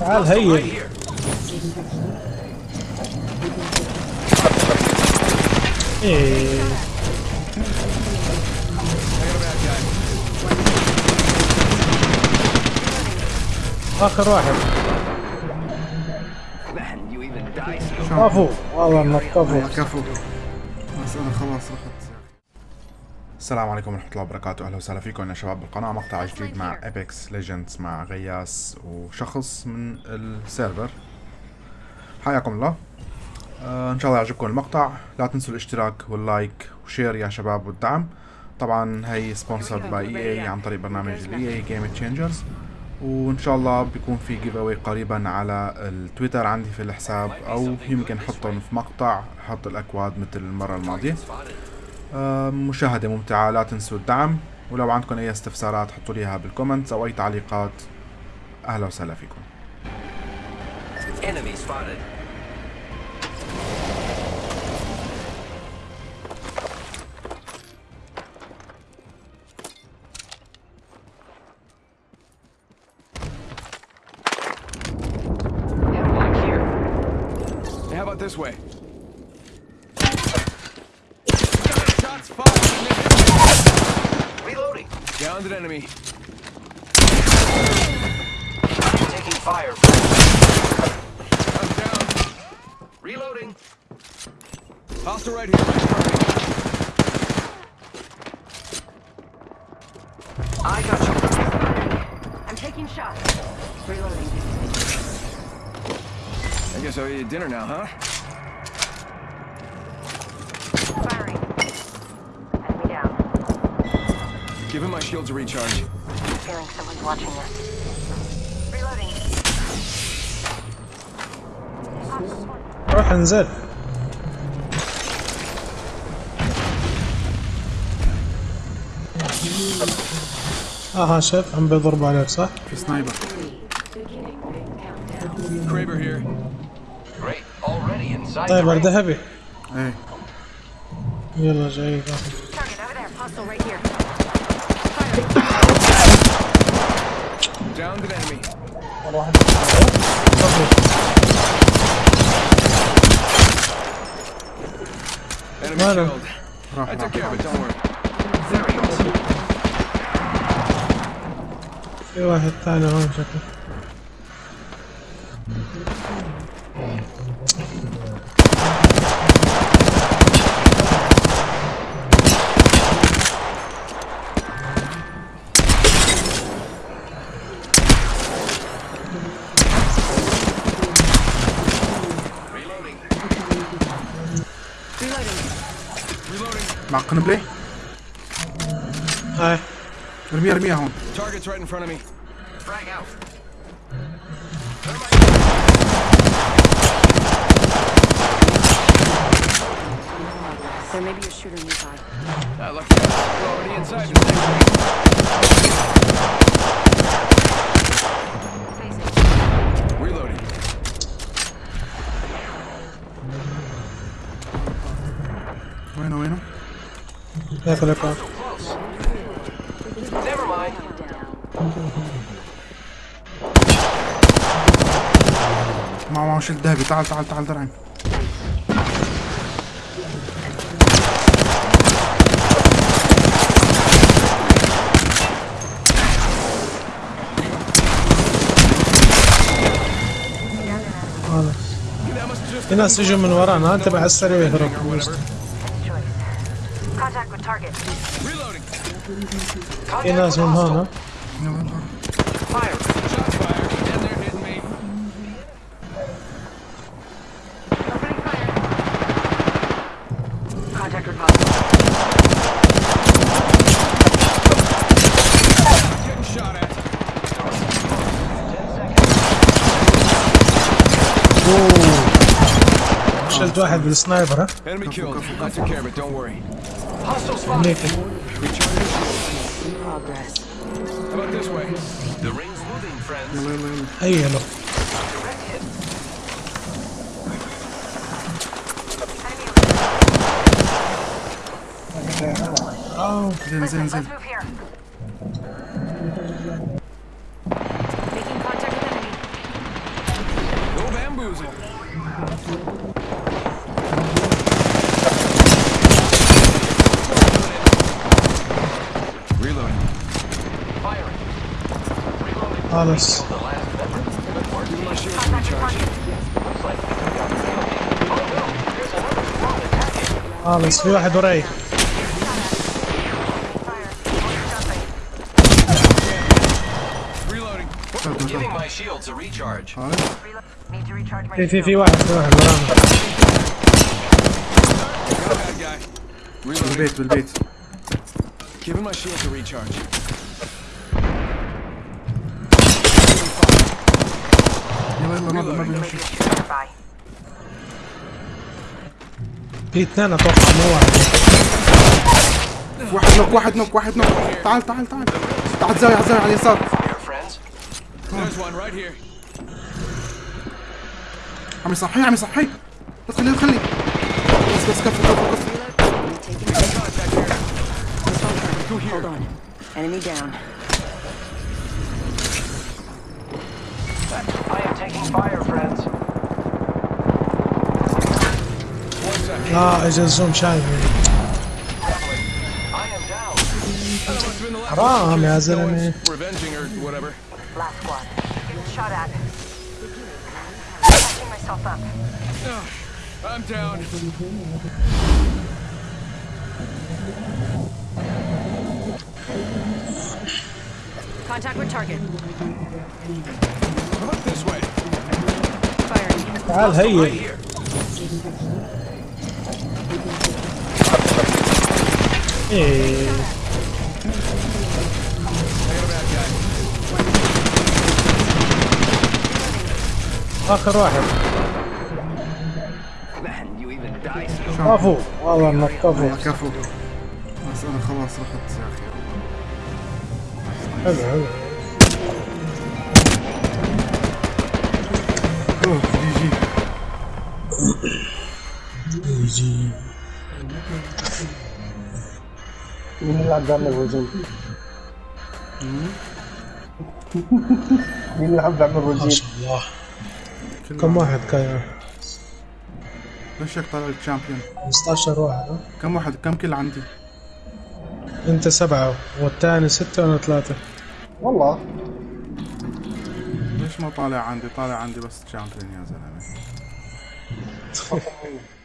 تعال هيا. إيه. آخر واحد. كفو. والله إنك كفو. كفو. بس أنا خلاص رحت. السلام عليكم ورحمة الله وبركاته. أهلا وسهلا فيكم يا شباب بالقناة. مقطع جديد مع Apex Legends مع غياس وشخص من ال server. حياكم الله. آه إن شاء الله يعجبكم المقطع. لا تنسوا الاشتراك وال like و share يا شباب والدعم. طبعا هي sponsored by EA عن طريق برنامج ال EA Game Changers وإن شاء الله بيكون في giveaway قريبا على التويتر عندي في الحساب أو يمكن أحطهم في مقطع أحط الأكواد مثل المرة الماضية. مشاهدة ممتعة لا تنسوا الدعم ولو عندكم أي استفسارات حطوا لي إياها بال comments أو أي تعليقات أهلا وسهلا فيكم Enemy spotted. Headlock here. Hey, how about this way? Downed an enemy. Taking fire. I'm down. Reloading. Hostile right here. I got you. I'm taking shots. Reloading. I guess I'll eat dinner now, huh? Give him my shields a recharge. Feeling someone's watching us. Reloading. روح انزل اه شوف عم بيضربوا عليك صح؟ في سنايبر Kraber here. Great. Already inside the طيب ring. ذهبي ايه يلا جاي It, don't worry. في واحد ثاني هون شكله Not gonna play. Hi. Army, army, ahon. Target's right in front of me. Frag out. There may be a shooter nearby. Uh, lucky. We're already inside. Never mind. معه معه شيل ذهبي تعال تعال تعال درعم في ناس يجوا من ورانا. انتبه على السريع يهرب. Contact with target. Reloading. في ناس من هون ها. Fire. Shots fired. And they're hitting me. Opening fire. Contact with hostile. Getting shot at. شلت واحد بالسنايبر ها Enemy killed. I took care of it, don't worry. Nathan. spot. Naked. Progress. How about this way? The ring's moving, friends. Hey, hello. Oh, zin zin zin. let's move here. Reload. Need to recharge my في في shield. في واحد في واحد ورانا Got a bad guy. Reloading. بالبيت بالبيت Giving my shield to recharge. يلا يلا نضرب ما بيمشي Shooter nearby. في اثنين أتوقع مو واحد واحد نوك واحد نوك واحد نوك تعال تعال تعال تعال زاوية على على اليسار. عم يصحي عم يصحي لا تخليه لا تخليه بس بس كفو كفو كفو. Enemy down. I am taking fire, friends. Nah, it's just some shot, man. Haram has it in. Revenging or whatever. Last one. Getting shot at. Patching myself up. Ah, I'm down. Contact with target. تعال Right هي here. إيه. آخر واحد. كفو والله انك كفو كفو. بس أنا خلاص رحت يا أخي. حلو حلو. اللي عم بيعمل روجين؟ مين اللي عم بيعمل ما؟ شاء الله كم واحد كان ليش هيك طالع الشامبيون 15 واحد؟ كم واحد كم كل عندي انت سبعة والثاني ستة وأنا ثلاثة والله ما طالع عندي طالع عندي بس شامبيون يا زلمة.